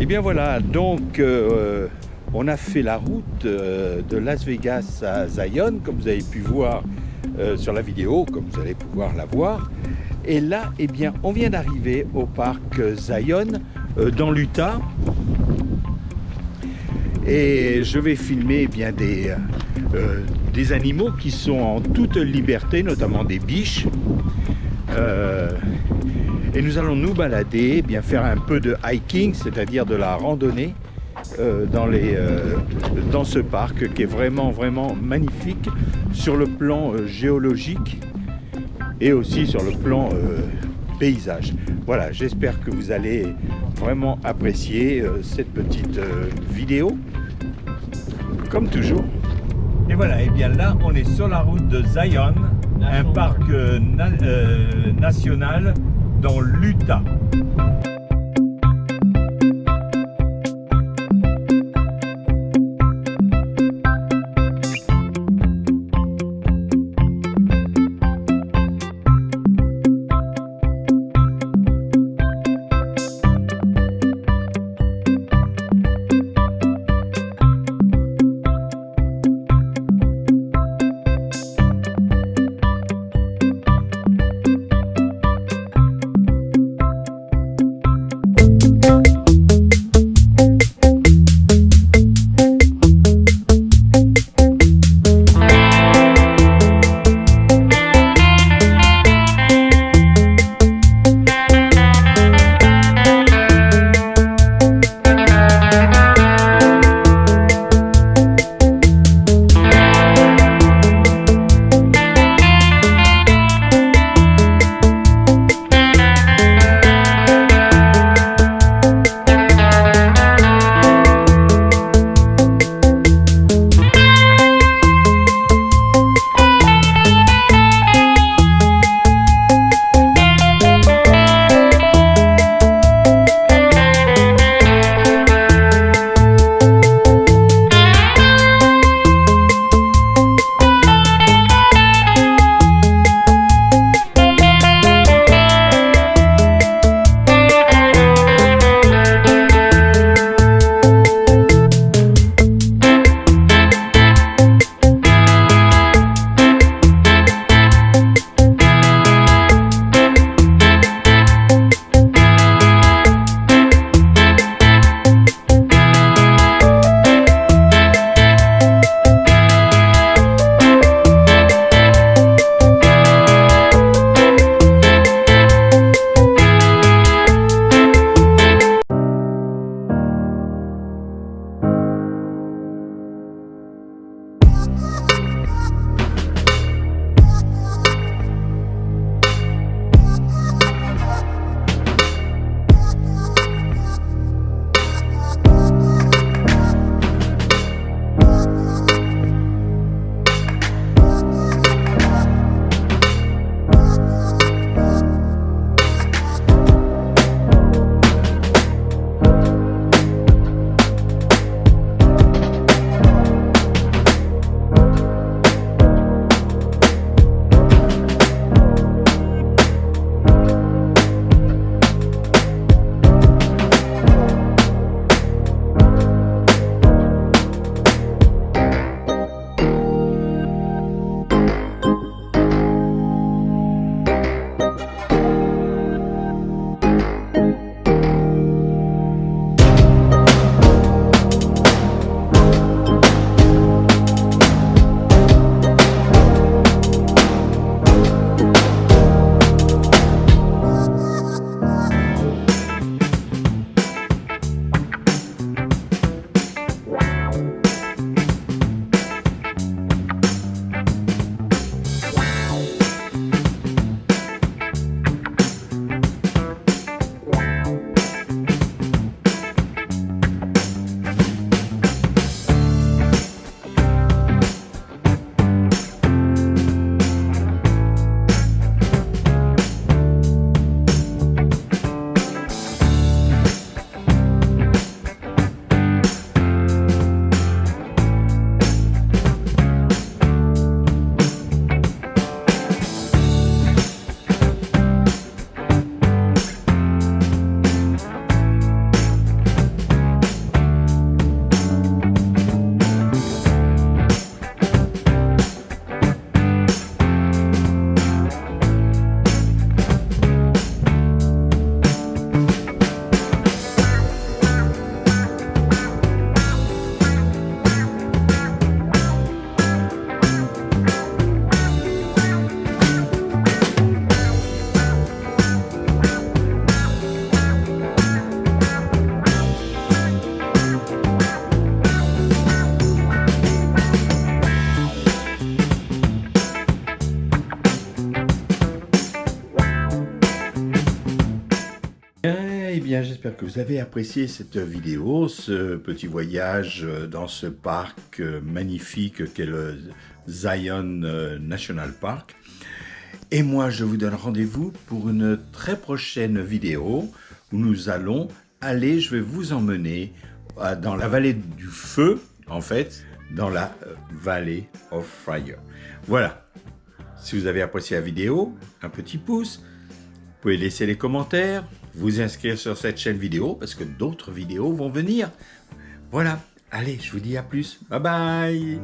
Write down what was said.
Et bien voilà, donc euh, on a fait la route euh, de Las Vegas à Zion, comme vous avez pu voir euh, sur la vidéo, comme vous allez pouvoir la voir. Et là, eh bien, on vient d'arriver au parc Zion, dans l'Utah. Et je vais filmer eh bien, des, des animaux qui sont en toute liberté, notamment des biches. Et nous allons nous balader, bien faire un peu de hiking, c'est-à-dire de la randonnée euh, dans, les, euh, dans ce parc qui est vraiment, vraiment magnifique sur le plan euh, géologique et aussi sur le plan paysage. Voilà, j'espère que vous allez vraiment apprécier cette petite vidéo, comme toujours. Et voilà, et bien là, on est sur la route de Zion, un parc national dans l'Utah. J'espère que vous avez apprécié cette vidéo, ce petit voyage dans ce parc magnifique qu'est le Zion National Park. Et moi, je vous donne rendez-vous pour une très prochaine vidéo où nous allons aller, je vais vous emmener euh, dans la vallée du feu, en fait, dans la euh, vallée of fire. Voilà. Si vous avez apprécié la vidéo, un petit pouce. Vous pouvez laisser les commentaires, vous inscrire sur cette chaîne vidéo parce que d'autres vidéos vont venir. Voilà. Allez, je vous dis à plus. Bye bye